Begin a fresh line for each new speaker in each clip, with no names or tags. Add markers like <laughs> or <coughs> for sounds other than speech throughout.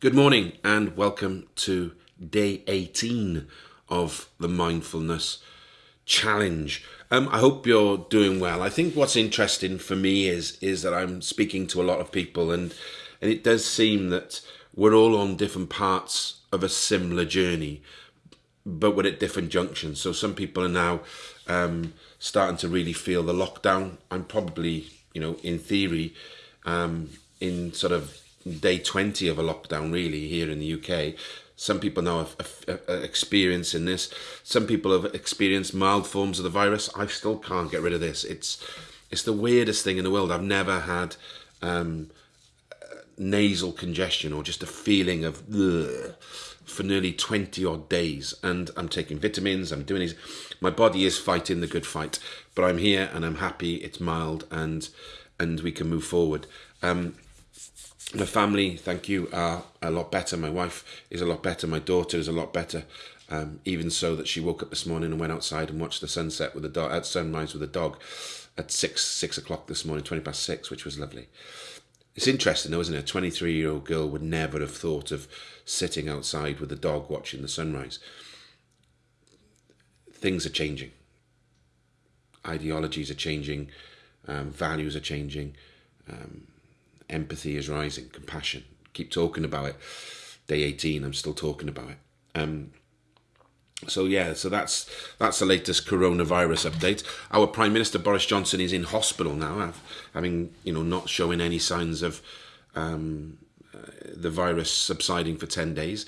Good morning and welcome to day 18 of the mindfulness challenge. Um, I hope you're doing well. I think what's interesting for me is is that I'm speaking to a lot of people and and it does seem that we're all on different parts of a similar journey, but we're at different junctions. So some people are now um, starting to really feel the lockdown. I'm probably, you know, in theory, um, in sort of day 20 of a lockdown really here in the UK. Some people now have, experiencing this. Some people have experienced mild forms of the virus. I still can't get rid of this. It's it's the weirdest thing in the world. I've never had um, nasal congestion or just a feeling of for nearly 20 odd days. And I'm taking vitamins, I'm doing these. My body is fighting the good fight, but I'm here and I'm happy. It's mild and and we can move forward. Um, my family, thank you, are a lot better. My wife is a lot better. My daughter is a lot better. Um, even so that she woke up this morning and went outside and watched the sunset with the dog, at sunrise with the dog at six six o'clock this morning, twenty past six, which was lovely. It's interesting though, isn't it? A twenty three year old girl would never have thought of sitting outside with the dog watching the sunrise. Things are changing. Ideologies are changing. Um, values are changing. Um, empathy is rising, compassion. Keep talking about it. Day 18, I'm still talking about it. Um, so yeah, so that's that's the latest coronavirus update. Our Prime Minister Boris Johnson is in hospital now, having you know not showing any signs of um, uh, the virus subsiding for ten days.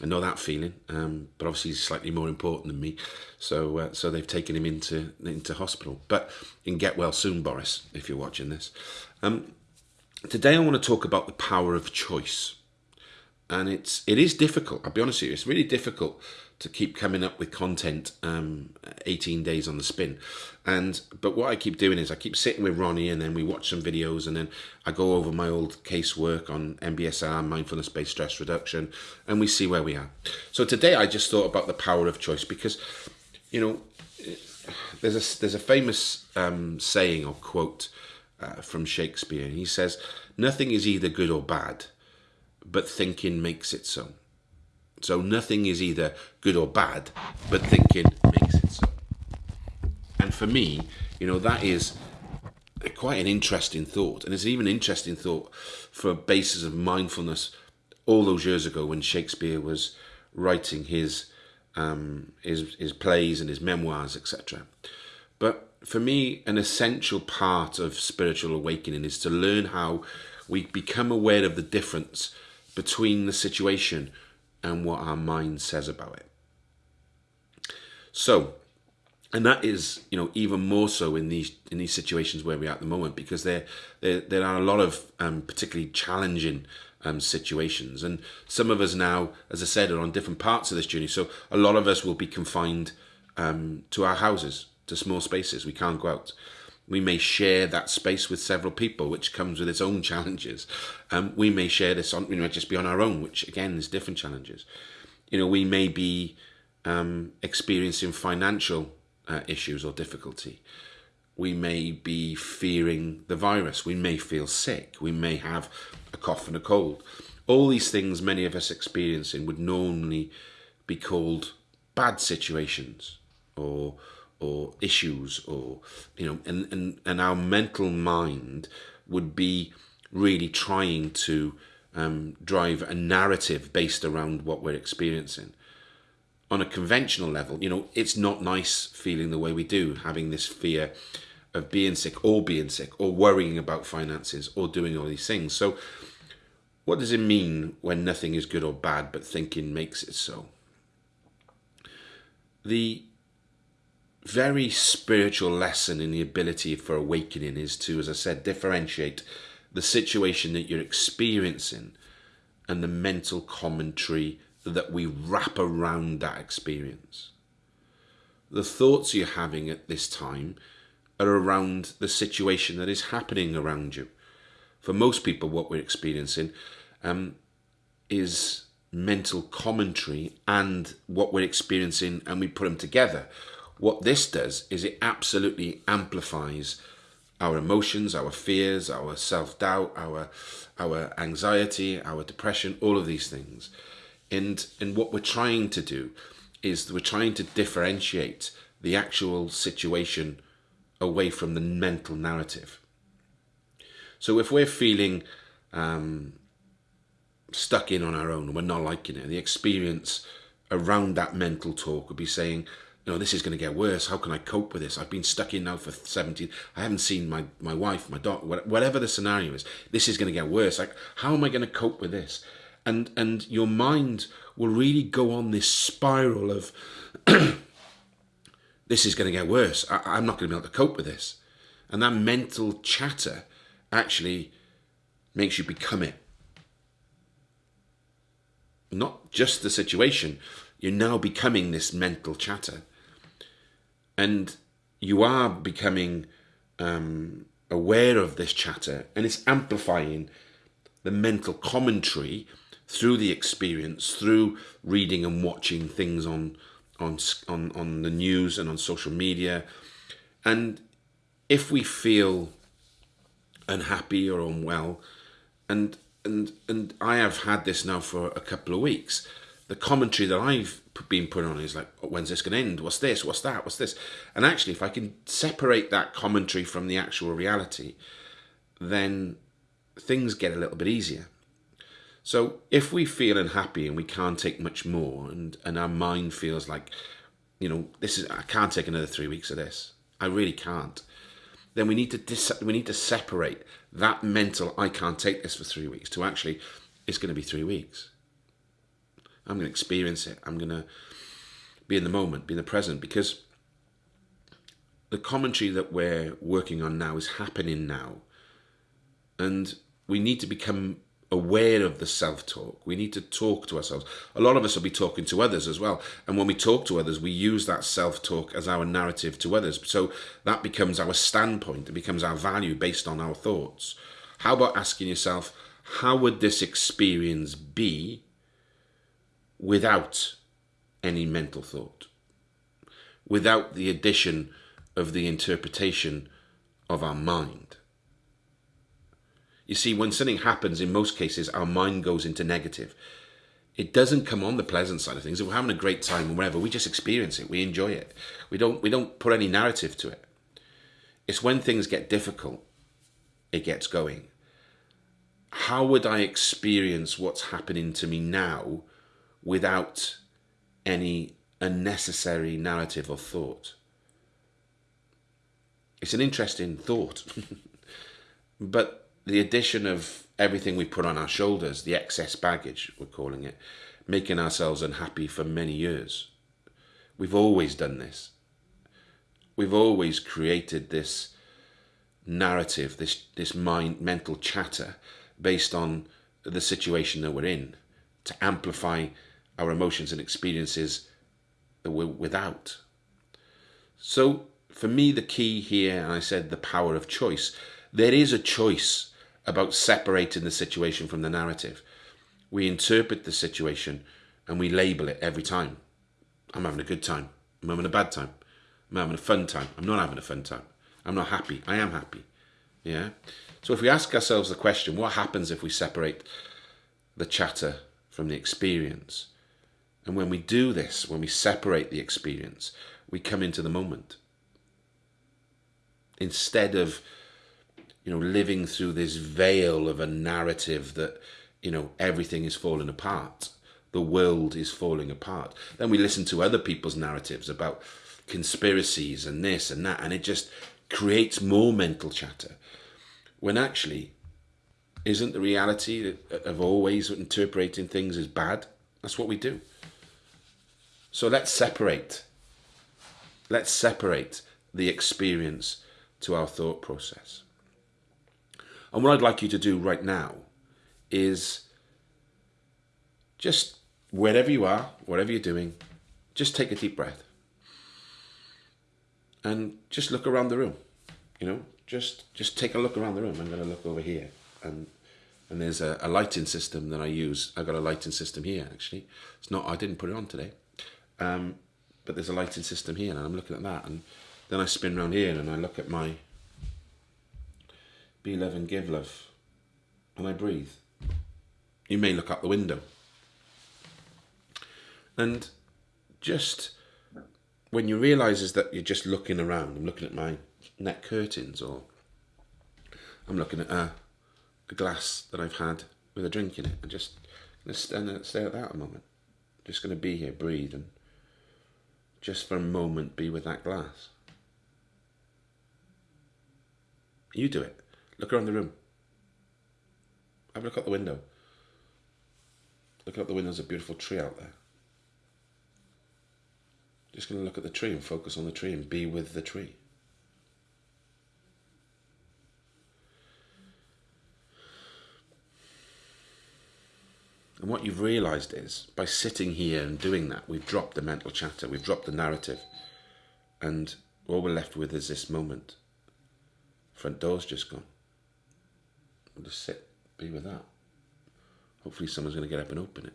I know that feeling, um, but obviously he's slightly more important than me, so uh, so they've taken him into into hospital. But you can get well soon, Boris, if you're watching this. Um, today I want to talk about the power of choice. And it's it is difficult, I'll be honest with you, it's really difficult to keep coming up with content um, 18 days on the spin. And but what I keep doing is I keep sitting with Ronnie and then we watch some videos and then I go over my old casework on MBSR, mindfulness based stress reduction, and we see where we are. So today I just thought about the power of choice because you know there's a there's a famous um, saying or quote uh, from Shakespeare. And he says, Nothing is either good or bad, but thinking makes it so. So nothing is either good or bad, but thinking makes it so. And for me, you know, that is quite an interesting thought. And it's even an interesting thought for a basis of mindfulness all those years ago when Shakespeare was writing his um, his, his plays and his memoirs, etc. But for me, an essential part of spiritual awakening is to learn how we become aware of the difference between the situation and what our mind says about it. So, and that is, you know, even more so in these in these situations where we are at the moment, because there there there are a lot of um, particularly challenging um, situations, and some of us now, as I said, are on different parts of this journey. So a lot of us will be confined um, to our houses to small spaces. We can't go out. We may share that space with several people, which comes with its own <laughs> challenges. Um, we may share this on, we might just be on our own, which again is different challenges. You know, we may be um, experiencing financial uh, issues or difficulty. We may be fearing the virus. We may feel sick. We may have a cough and a cold. All these things many of us experiencing would normally be called bad situations or or issues or you know and, and and our mental mind would be really trying to um, drive a narrative based around what we're experiencing. On a conventional level you know it's not nice feeling the way we do having this fear of being sick or being sick or worrying about finances or doing all these things. So what does it mean when nothing is good or bad but thinking makes it so? The very spiritual lesson in the ability for awakening is to, as I said, differentiate the situation that you're experiencing and the mental commentary that we wrap around that experience. The thoughts you're having at this time are around the situation that is happening around you. For most people, what we're experiencing um, is mental commentary and what we're experiencing, and we put them together what this does is it absolutely amplifies our emotions, our fears, our self-doubt, our our anxiety, our depression, all of these things. And and what we're trying to do is we're trying to differentiate the actual situation away from the mental narrative. So if we're feeling um, stuck in on our own and we're not liking it, the experience around that mental talk would be saying, know, this is going to get worse. How can I cope with this? I've been stuck in now for 17. I haven't seen my, my wife, my daughter, whatever the scenario is. This is going to get worse. Like, how am I going to cope with this? And, and your mind will really go on this spiral of, <clears throat> this is going to get worse. I, I'm not going to be able to cope with this. And that mental chatter actually makes you become it. Not just the situation, you're now becoming this mental chatter and you are becoming um, aware of this chatter and it's amplifying the mental commentary through the experience through reading and watching things on on on on the news and on social media. And if we feel unhappy or unwell and and and I have had this now for a couple of weeks the commentary that I've been put on is like, oh, when's this going to end? What's this? What's that? What's this? And actually, if I can separate that commentary from the actual reality, then things get a little bit easier. So if we feel unhappy and we can't take much more, and and our mind feels like, you know, this is I can't take another three weeks of this. I really can't. Then we need to dis- we need to separate that mental I can't take this for three weeks to actually it's going to be three weeks I'm going to experience it. I'm going to be in the moment, be in the present, because the commentary that we're working on now is happening now. And we need to become aware of the self-talk. We need to talk to ourselves. A lot of us will be talking to others as well. And when we talk to others, we use that self-talk as our narrative to others. So that becomes our standpoint. It becomes our value based on our thoughts. How about asking yourself, how would this experience be without any mental thought, without the addition of the interpretation of our mind. You see, when something happens, in most cases, our mind goes into negative. It doesn't come on the pleasant side of things. If we're having a great time or whatever, we just experience it. We enjoy it. We don't, we don't put any narrative to it. It's when things get difficult, it gets going. How would I experience what's happening to me now without any unnecessary narrative or thought. It's an interesting thought. <laughs> but the addition of everything we put on our shoulders, the excess baggage, we're calling it, making ourselves unhappy for many years. We've always done this. We've always created this narrative, this, this mind, mental chatter based on the situation that we're in to amplify our emotions and experiences that we're without. So for me, the key here, and I said the power of choice, there is a choice about separating the situation from the narrative. We interpret the situation and we label it every time. I'm having a good time. I'm having a bad time. I'm having a fun time. I'm not having a fun time. I'm not happy. I am happy. Yeah. So if we ask ourselves the question, what happens if we separate the chatter from the experience? And when we do this, when we separate the experience, we come into the moment. Instead of, you know, living through this veil of a narrative that, you know, everything is falling apart, the world is falling apart. Then we listen to other people's narratives about conspiracies and this and that, and it just creates more mental chatter. When actually, isn't the reality of always interpreting things as bad? That's what we do. So let's separate. Let's separate the experience to our thought process. And what I'd like you to do right now is just wherever you are, whatever you're doing, just take a deep breath and just look around the room. You know, just just take a look around the room. I'm going to look over here and and there's a, a lighting system that I use. I got a lighting system here actually. It's not I didn't put it on today. Um, but there's a lighting system here, and I'm looking at that, and then I spin around here and I look at my be love and give love. And I breathe. You may look out the window. And just when you realise is that you're just looking around, I'm looking at my net curtains or I'm looking at a, a glass that I've had with a drink in it and just to stand, stay at that a moment. Just going to be here, breathe and just for a moment be with that glass. You do it. Look around the room. Have a look out the window. Look out the window, there's a beautiful tree out there. Just going to look at the tree and focus on the tree and be with the tree. And what you've realized is by sitting here and doing that, we've dropped the mental chatter, we've dropped the narrative, and all we're left with is this moment. Front door's just gone. We'll just sit, be with that. Hopefully, someone's going to get up and open it.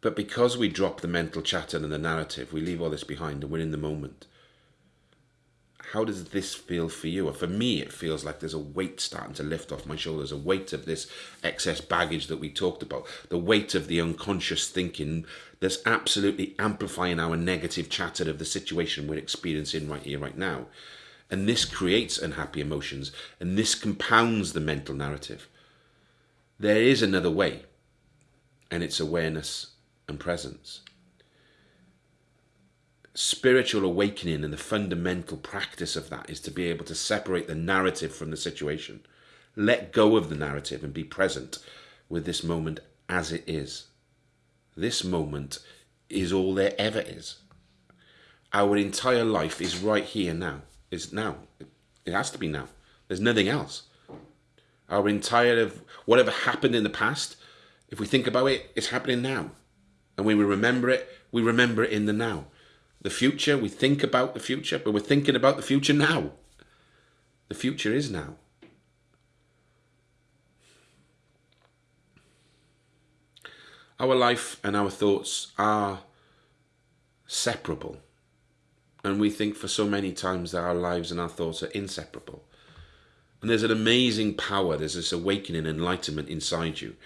But because we drop the mental chatter and the narrative, we leave all this behind and we're in the moment. How does this feel for you? For me, it feels like there's a weight starting to lift off my shoulders, a weight of this excess baggage that we talked about, the weight of the unconscious thinking that's absolutely amplifying our negative chatter of the situation we're experiencing right here, right now. And this creates unhappy emotions and this compounds the mental narrative. There is another way, and it's awareness and presence. Spiritual awakening and the fundamental practice of that is to be able to separate the narrative from the situation, let go of the narrative and be present with this moment as it is. This moment is all there ever is. Our entire life is right here now. Is now. It has to be now. There's nothing else. Our entire of whatever happened in the past, if we think about it, it's happening now and when we remember it, we remember it in the now. The future, we think about the future, but we're thinking about the future now. The future is now. Our life and our thoughts are separable. And we think for so many times that our lives and our thoughts are inseparable. And there's an amazing power, there's this awakening, enlightenment inside you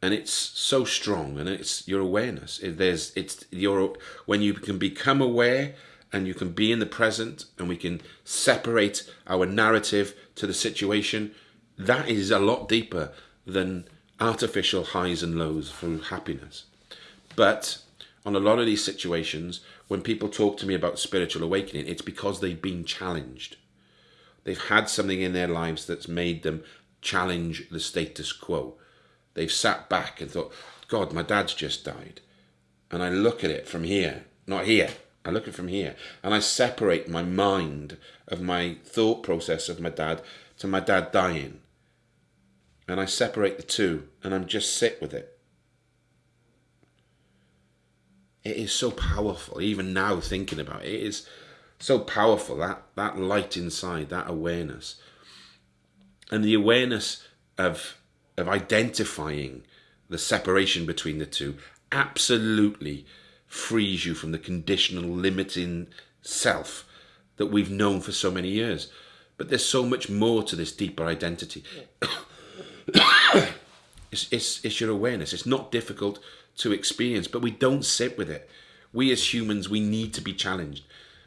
and it's so strong and it's your awareness. There's it's your when you can become aware and you can be in the present and we can separate our narrative to the situation that is a lot deeper than artificial highs and lows for happiness. But on a lot of these situations when people talk to me about spiritual awakening it's because they've been challenged. They've had something in their lives that's made them challenge the status quo they've sat back and thought, God, my dad's just died. And I look at it from here, not here. I look at it from here. And I separate my mind of my thought process of my dad to my dad dying. And I separate the two and I'm just sit with it. It is so powerful, even now thinking about it, it is so powerful, that, that light inside, that awareness. And the awareness of of identifying the separation between the two absolutely frees you from the conditional limiting self that we've known for so many years. But there's so much more to this deeper identity. <coughs> it's, it's, it's your awareness. It's not difficult to experience, but we don't sit with it. We as humans, we need to be challenged.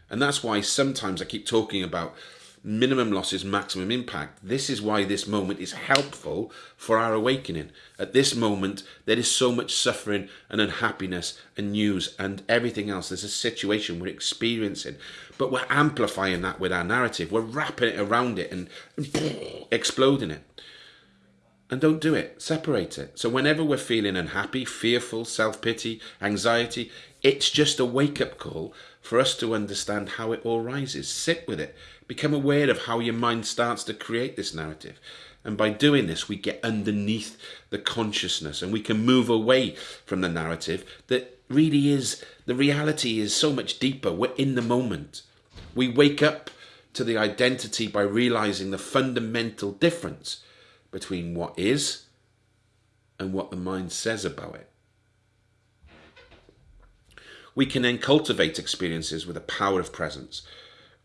And that's why sometimes I keep talking about minimum losses, maximum impact. This is why this moment is helpful for our awakening. At this moment, there is so much suffering and unhappiness and news and everything else. There's a situation we're experiencing, but we're amplifying that with our narrative. We're wrapping it around it and, <sniffs> exploding it. And don't do it. Separate it. So whenever we're feeling unhappy, fearful, self-pity, anxiety, it's just a wake-up call for us to understand how it all rises. Sit with it. Become aware of how your mind starts to create this narrative. And by doing this, we get underneath the consciousness and we can move away from the narrative that really is the reality is so much deeper. We're in the moment. We wake up to the identity by realizing the fundamental difference between what is and what the mind says about it. We can then cultivate experiences with a power of presence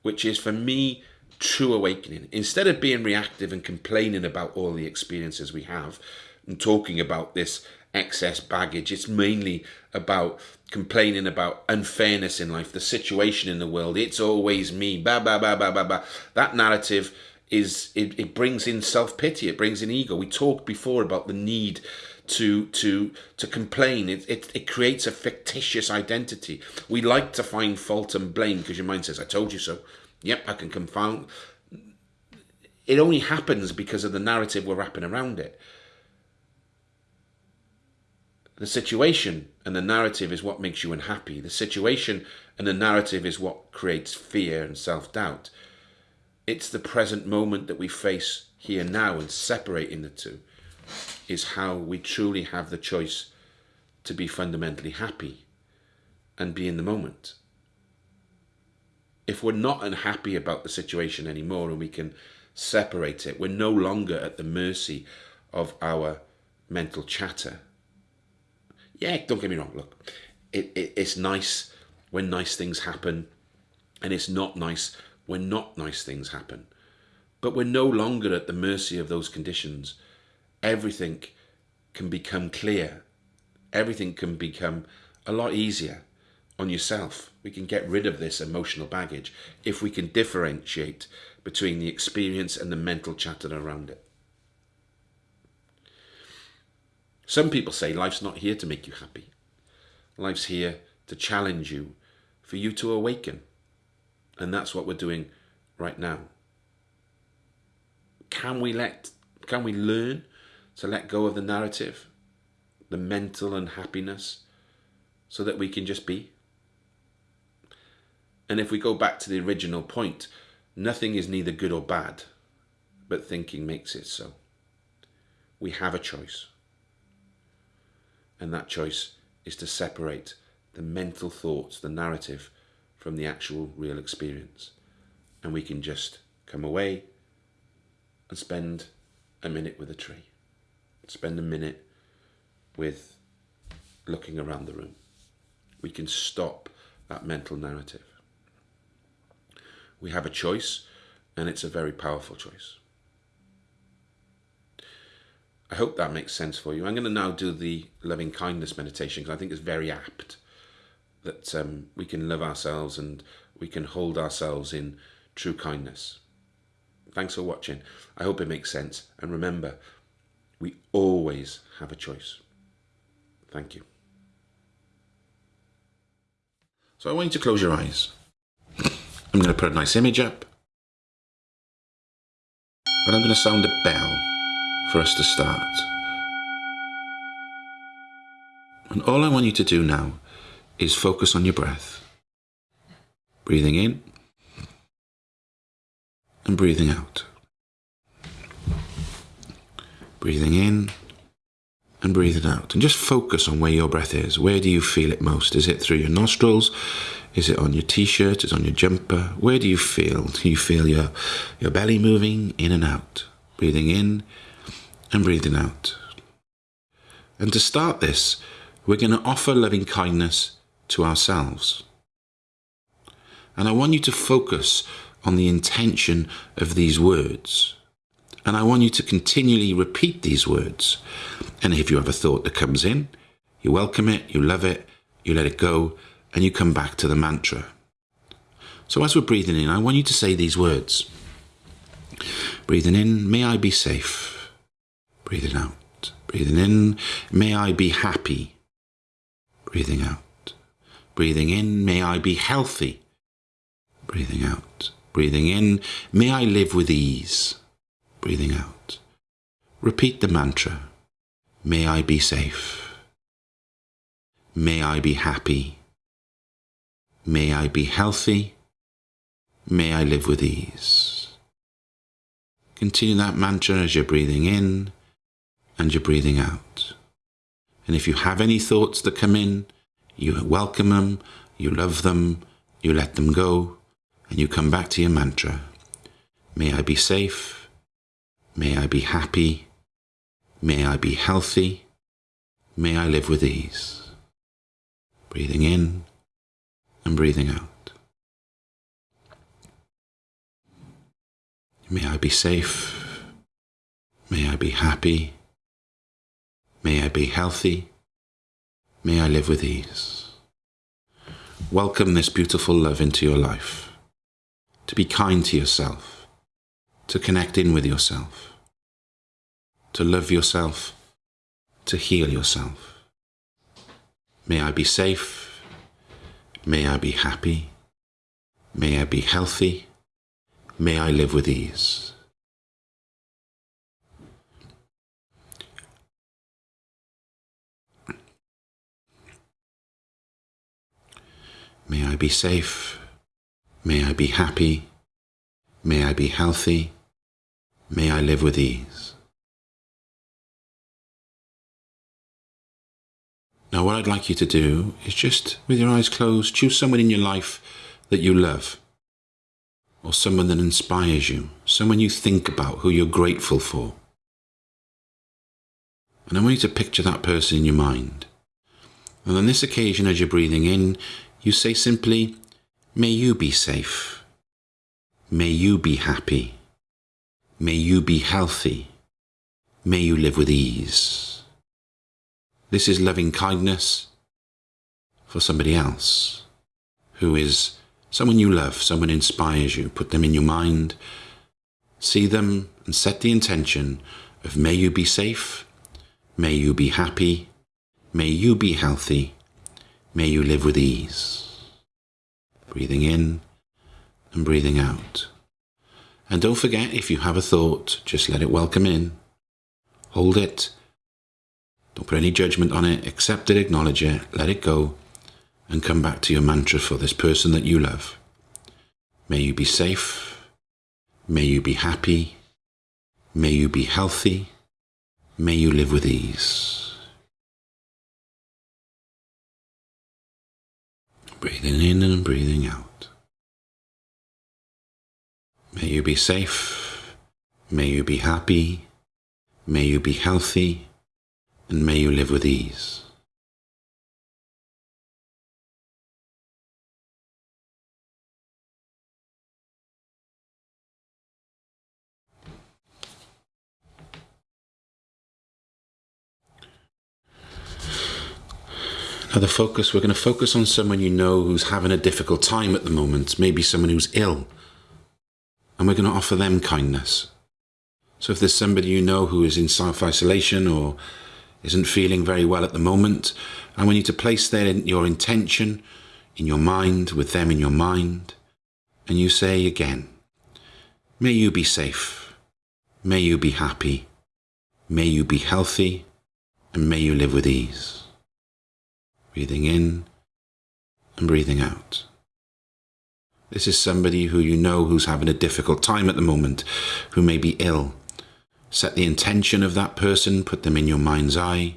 which is for me true awakening. Instead of being reactive and complaining about all the experiences we have and talking about this excess baggage, it's mainly about complaining about unfairness in life, the situation in the world. It's always me. Ba ba ba ba ba ba. That narrative is it, it brings in self pity. It brings in ego. We talked before about the need to to to complain. It, it it creates a fictitious identity. We like to find fault and blame because your mind says, "I told you so." Yep, I can confound. It only happens because of the narrative we're wrapping around it. The situation and the narrative is what makes you unhappy. The situation and the narrative is what creates fear and self doubt. It's the present moment that we face here now and separating the two is how we truly have the choice to be fundamentally happy and be in the moment. If we're not unhappy about the situation anymore and we can separate it, we're no longer at the mercy of our mental chatter. Yeah, don't get me wrong, look, it, it, it's nice when nice things happen and it's not nice when not nice things happen. But we're no longer at the mercy of those conditions. Everything can become clear. Everything can become a lot easier on yourself. We can get rid of this emotional baggage if we can differentiate between the experience and the mental chatter around it. Some people say life's not here to make you happy. Life's here to challenge you, for you to awaken. And that's what we're doing right now. Can we let, can we learn to let go of the narrative, the mental unhappiness, so that we can just be? And if we go back to the original point, nothing is neither good or bad, but thinking makes it so. We have a choice. And that choice is to separate the mental thoughts, the narrative, from the actual real experience. And we can just come away and spend a minute with a tree. Spend a minute with looking around the room. We can stop that mental narrative. We have a choice and it's a very powerful choice. I hope that makes sense for you. I'm going to now do the loving kindness meditation because I think it's very apt that um, we can love ourselves and we can hold ourselves in true kindness. Thanks for watching. I hope it makes sense. And remember, we always have a choice. Thank you. So I want you to close your eyes. I'm going to put a nice image up. And I'm going to sound a bell for us to start. And all I want you to do now is focus on your breath. Breathing in and breathing out. Breathing in and breathing out. And just focus on where your breath is. Where do you feel it most? Is it through your nostrils? Is it on your t-shirt? Is it on your jumper? Where do you feel? <laughs> Do you feel your, your belly moving in and out? Breathing in and breathing out. And to start this, we're going to offer loving kindness to ourselves. And I want you to focus on the intention of these words. And I want you to continually repeat these words. And if you have a thought that comes in, you welcome it, you love it, you let it go, and you come back to the mantra. So as we're breathing in, I want you to say these words. Breathing in, may I be safe. Breathing out. Breathing in, may I be happy. Breathing out. Breathing in, may I be healthy. Breathing out. Breathing in, may I live with ease. Breathing out. Repeat the mantra. May I be safe. May I be happy. May I be healthy. May I live with ease. Continue that mantra as you're breathing in and you're breathing out. And if you have any thoughts that come in, you welcome them, you love them, you let them go, and you come back to your mantra. May I be safe. May I be happy. May I be healthy. May I live with ease. Breathing in and breathing out. May I be safe. May I be happy. May I be healthy. May I live with ease. Welcome this beautiful love into your life. To be kind to yourself. To connect in with yourself. To love yourself. To heal yourself. May I be safe. May I be happy. May I be healthy. May I live with ease. May I be safe. May I be happy. May I be healthy. May I live with ease. Now, what I'd like you to do is just, with your eyes closed, choose someone in your life that you love, or someone that inspires you, someone you think about, who you're grateful for. And I want you to picture that person in your mind. And on this occasion, as you're breathing in, you say simply, May you be safe. May you be happy. May you be healthy. May you live with ease. This is loving kindness for somebody else who is someone you love, someone inspires you. Put them in your mind, see them, and set the intention of may you be safe, may you be happy, may you be healthy, may you live with ease. Breathing in and breathing out. And don't forget, if you have a thought, just let it welcome in. Hold it. Don't put any judgment on it. Accept it, acknowledge it, let it go, and come back to your mantra for this person that you love. May you be safe. May you be happy. May you be healthy. May you live with ease. Breathing in and breathing out. May you be safe. May you be happy. May you be healthy. And may you live with ease. Now, the focus, we're going to focus on someone you know who's having a difficult time at the moment, maybe someone who's ill, and we're going to offer them kindness. So, if there's somebody you know who is in self isolation or isn't feeling very well at the moment, I want you to place their, your intention in your mind, with them in your mind, and you say again, May you be safe, may you be happy, may you be healthy, and may you live with ease breathing in and breathing out. This is somebody who you know who's having a difficult time at the moment, who may be ill. Set the intention of that person, put them in your mind's eye,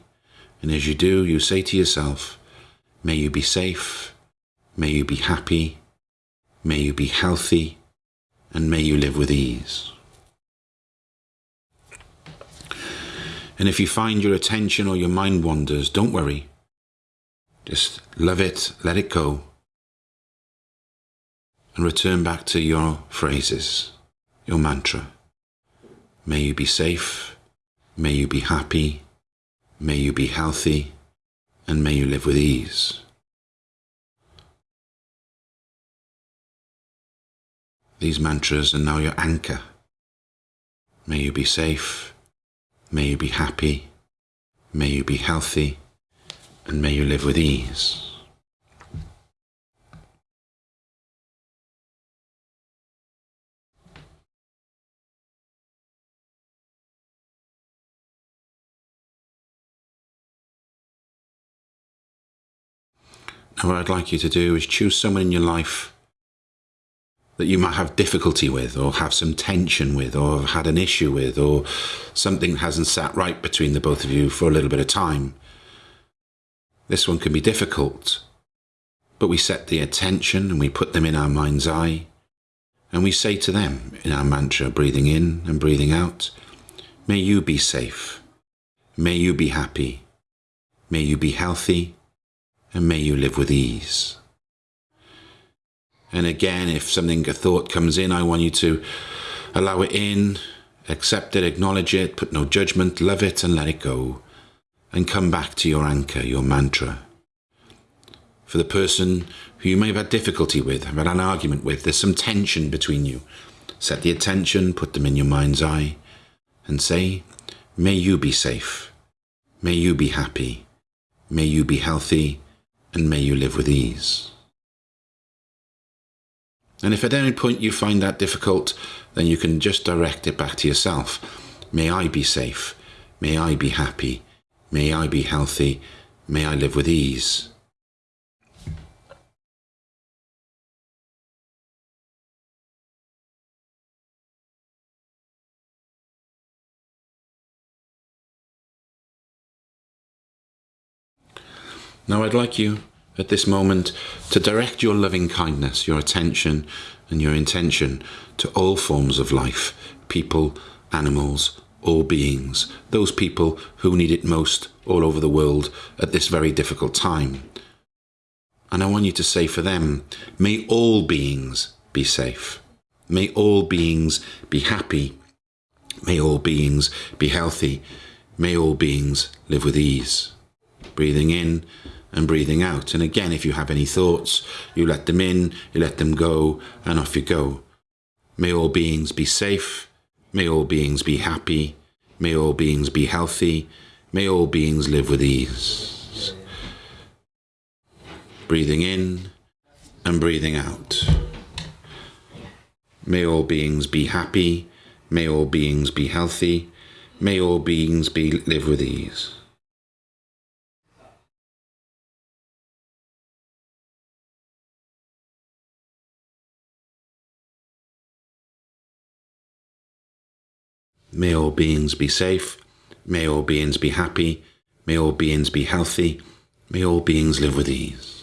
and as you do, you say to yourself, May you be safe, may you be happy, may you be healthy, and may you live with ease. And if you find your attention or your mind wanders, don't worry. Just love it, let it go, and return back to your phrases, your mantra. May you be safe, may you be happy, may you be healthy, and may you live with ease. These mantras are now your anchor. May you be safe, may you be happy, may you be healthy, and may you live with ease. Now, what I'd like you to do is choose someone in your life that you might have difficulty with, or have some tension with, or have had an issue with, or something hasn't sat right between the both of you for a little bit of time. This one can be difficult, but we set the attention and we put them in our mind's eye, and we say to them in our mantra, breathing in and breathing out, May you be safe, may you be happy, may you be healthy, and may you live with ease. And again, if something, a thought comes in, I want you to Allow it in, accept it, acknowledge it, put no judgment, love it and let it go. And come back to your anchor, your mantra. For the person who you may have had difficulty with, have had an argument with, there's some tension between you. Set the attention, put them in your mind's eye, and say, May you be safe. May you be happy. May you be healthy. And may you live with ease. And if at any point you find that difficult, then you can just direct it back to yourself. May I be safe. May I be happy. May I be healthy. May I live with ease. Now I'd like you at this moment to direct your loving kindness, your attention and your intention to all forms of life, people, animals, all beings, those people who need it most all over the world at this very difficult time. And I want you to say for them, may all beings be safe. May all beings be happy. May all beings be healthy. May all beings live with ease. Breathing in and breathing out. And again, if you have any thoughts, you let them in, you let them go, and off you go. May all beings be safe. May all beings be happy. May all beings be healthy. May all beings live with ease. Breathing in and breathing out. May all beings be happy. May all beings be healthy. May all beings be live with ease. May all beings be safe. May all beings be happy. May all beings be healthy. May all beings live with ease.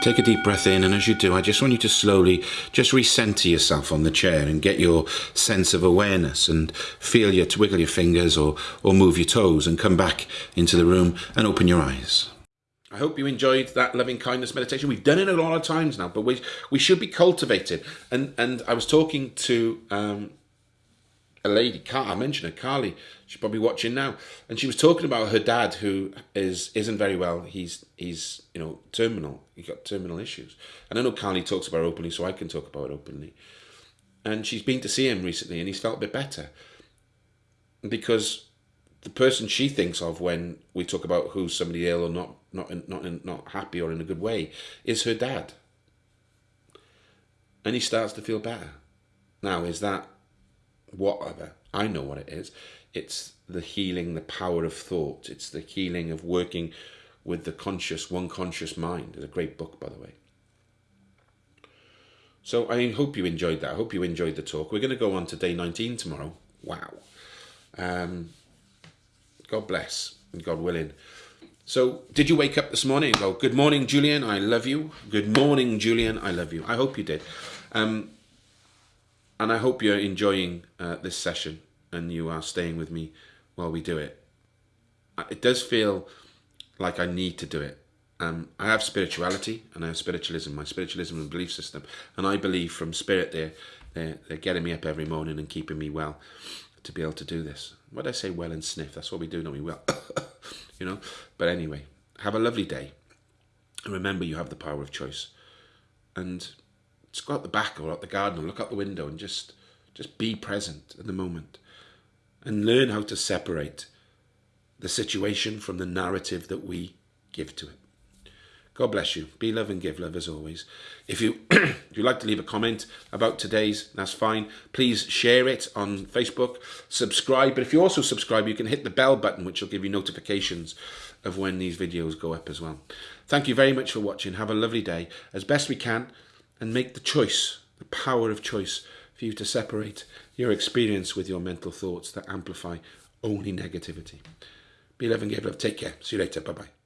Take a deep breath in, and as you do, I just want you to slowly just recenter yourself on the chair and get your sense of awareness and feel your wiggle your fingers or, or move your toes and come back into the room and open your eyes. I hope you enjoyed that loving kindness meditation. We've done it a lot of times now, but we we should be cultivated. And and I was talking to um, a lady, I mentioned her, Carly. She's probably watching now, and she was talking about her dad, who is isn't very well. He's he's you know terminal. He got terminal issues, and I know Carly talks about openly, so I can talk about it openly. And she's been to see him recently, and he's felt a bit better because the person she thinks of when we talk about who's somebody ill or not not not not happy or in a good way is her dad, and he starts to feel better. Now, is that whatever. I know what it is. It's the healing, the power of thought. It's the healing of working with the conscious, one conscious mind. It's a great book, by the way. So I hope you enjoyed that. I hope you enjoyed the talk. We're going to go on to day 19 tomorrow. Wow. Um, God bless and God willing. So, did you wake up this morning and go, Good morning, Julian, I love you? Good morning, Julian, I love you. I hope you did. Um, and I hope you're enjoying uh, this session and you are staying with me while we do it. Uh, it does feel like I need to do it. Um, I have spirituality and I have spiritualism, my spiritualism and belief system. And I believe from spirit they're, they're, they're getting me up every morning and keeping me well to be able to do this. What I say? Well and sniff. That's what we do, don't we? Well, <laughs> you know. But anyway, have a lovely day. And remember, you have the power of choice. And just go out the back or out the garden or look out the window and just just be present in the moment and learn how to separate the situation from the narrative that we give to it. God bless you. Be love and give love as always. If you <clears throat> if you'd like to leave a comment about today's, that's fine. Please share it on Facebook, subscribe. But if you also subscribe, you can hit the bell button, which will give you notifications of when these videos go up as well. Thank you very much for watching. Have a lovely day. As best we can, and make the choice, the power of choice, for you to separate your experience with your mental thoughts that amplify only negativity. Be give love. Take care. See you later. Bye bye.